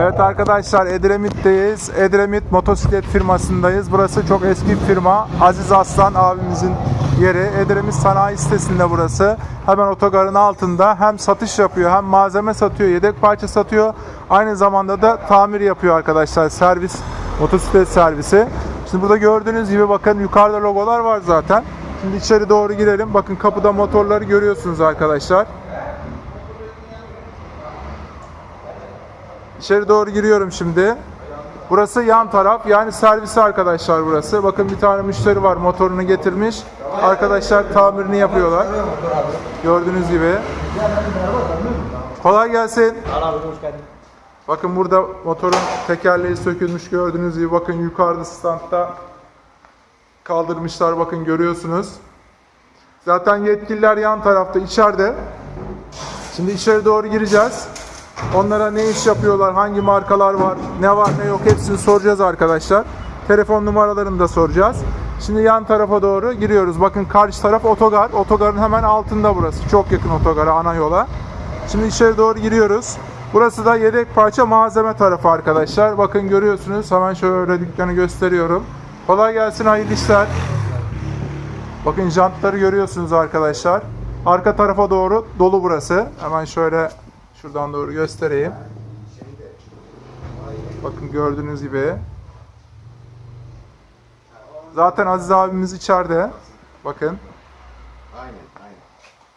Evet arkadaşlar Edremit'teyiz. Edremit motosiklet firmasındayız. Burası çok eski bir firma. Aziz Aslan abimizin yeri. Edremit sanayi sitesinde burası. Hemen otogarın altında hem satış yapıyor hem malzeme satıyor, yedek parça satıyor. Aynı zamanda da tamir yapıyor arkadaşlar. Servis, motosiklet servisi. Şimdi burada gördüğünüz gibi bakın yukarıda logolar var zaten. Şimdi içeri doğru girelim. Bakın kapıda motorları görüyorsunuz arkadaşlar. İçeri doğru giriyorum şimdi. Burası yan taraf yani servisi arkadaşlar burası. Bakın bir tane müşteri var motorunu getirmiş. Arkadaşlar tamirini yapıyorlar. Gördüğünüz gibi. Kolay gelsin. Bakın burada motorun tekerleği sökülmüş gördüğünüz gibi. Bakın yukarıda standta kaldırmışlar bakın görüyorsunuz. Zaten yetkililer yan tarafta içeride. Şimdi içeri doğru gireceğiz. Onlara ne iş yapıyorlar, hangi markalar var, ne var ne yok hepsini soracağız arkadaşlar. Telefon numaralarını da soracağız. Şimdi yan tarafa doğru giriyoruz. Bakın karşı taraf otogar. Otogarın hemen altında burası. Çok yakın otogara, ana yola. Şimdi içeri doğru giriyoruz. Burası da yedek parça malzeme tarafı arkadaşlar. Bakın görüyorsunuz. Hemen şöyle dükkanı gösteriyorum. Kolay gelsin, hayırlı işler. Bakın jantları görüyorsunuz arkadaşlar. Arka tarafa doğru dolu burası. Hemen şöyle şuradan doğru göstereyim. Bakın gördüğünüz gibi. Zaten Aziz abimiz içeride. Bakın. Aynen, aynen.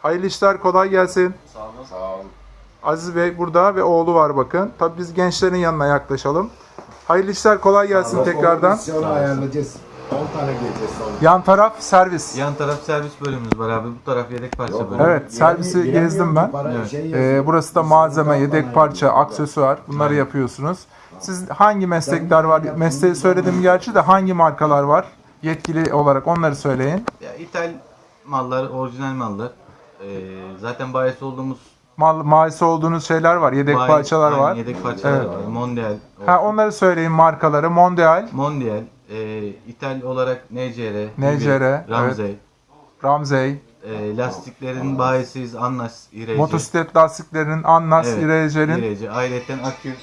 Hayırlı işler kolay gelsin. Sağ olun. Sağ olun. Aziz Bey burada ve oğlu var bakın. Tabii biz gençlerin yanına yaklaşalım. Hayırlı işler kolay gelsin tekrardan. Komisyonu ayarlayacağız. 10 tane geleceğiz sonra. Yan taraf servis. Yan taraf servis bölümümüz var abi. Bu taraf yedek parça Yok, bölümü. Evet, servisi gezdim ben. Evet. şey. Ee, burası da malzeme, yedek parça, aksesuar bunları yapıyorsunuz. Siz hangi meslekler var? Mesleği söyledim gerçi de hangi markalar var? Yetkili olarak onları söyleyin. Ya, İthal mallar, orijinal mallar. Ee, zaten bayisi olduğumuz Mal, mahisi olduğunuz şeyler var, yedek bayi- parçalar aynen, var. Yedek parçalar Evet. var. Mondial. Ha onları söyleyin markaları. Mondial, Mondial. E, İthal olarak NCR. NCR, Ramsey. Ramsey, E, lastiklerin bayisiyiz. Anlas, İreci. motosiklet lastiklerinin Annas, Evet, İrece'nin İreci. Ayrıca akü.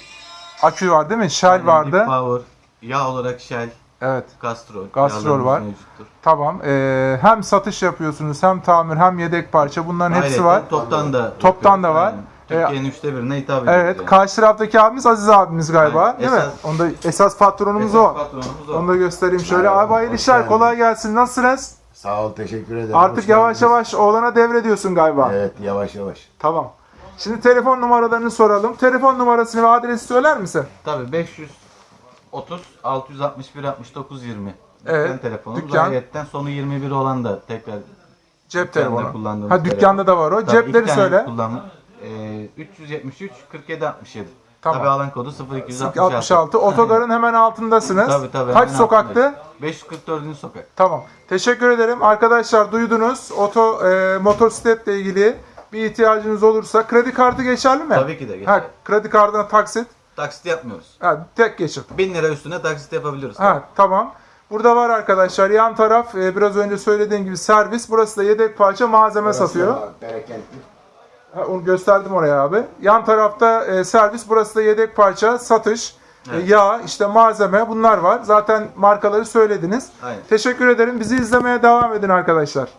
akü var değil mi? Shell vardı. Power. Yağ olarak Shell. Evet. Castrol yağlarımız var. mevcuttur. Tamam. Ee, hem satış yapıyorsunuz, hem tamir, hem yedek parça. Bunların hepsi Ayrıca var. Toptan da Toptan da var. Aynen. Türkiye'nin üçte birine hitap ediyoruz. Evet, yani. karşı taraftaki abimiz Aziz abimiz galiba, Aynen, değil mi? esas- Onda esas patronumuz Esas o. patronumuz o. Onu da göstereyim şöyle. Merhaba, Abi hayırlı işler, geldin. kolay gelsin. Nasılsınız? Sağ ol, teşekkür ederim. Artık Hoş yavaş geldiniz. yavaş oğlana devrediyorsun galiba. Evet, yavaş yavaş. Tamam. Şimdi telefon numaralarını soralım. Telefon numarasını ve adresi söyler misin? Tabii 530 661 69 20. Evet, Dükkan telefonumuz. dükkan. Ayrıca sonu 21 olan da tekrar Cep telefonu. Ha dükkanda da var o. Tabii Cepleri söyle. Kullandık. Ee, 373 47 67. Tamam. Tabii alan kodu 0266. 66. Otogarın hemen altındasınız. Tabii tabii. Kaç hemen sokaktı? altındayız. 544. sokak. Tamam. Teşekkür ederim. Arkadaşlar duydunuz. Oto e, motosikletle ilgili bir ihtiyacınız olursa kredi kartı geçerli mi? Tabii ki de geçer. Ha, kredi kartına taksit. Taksit yapmıyoruz. Ha, tek geçit. 1000 lira üstüne taksit yapabiliyoruz. Ha, tamam. Burada var arkadaşlar. Yan taraf e, biraz önce söylediğim gibi servis. Burası da yedek parça malzeme satıyor. Bereketli. Ha, onu gösterdim oraya abi. Yan tarafta e, servis. Burası da yedek parça, satış, e, Evet. yağ, işte malzeme bunlar var. Zaten markaları söylediniz. Aynen. Teşekkür ederim. Bizi izlemeye devam edin arkadaşlar.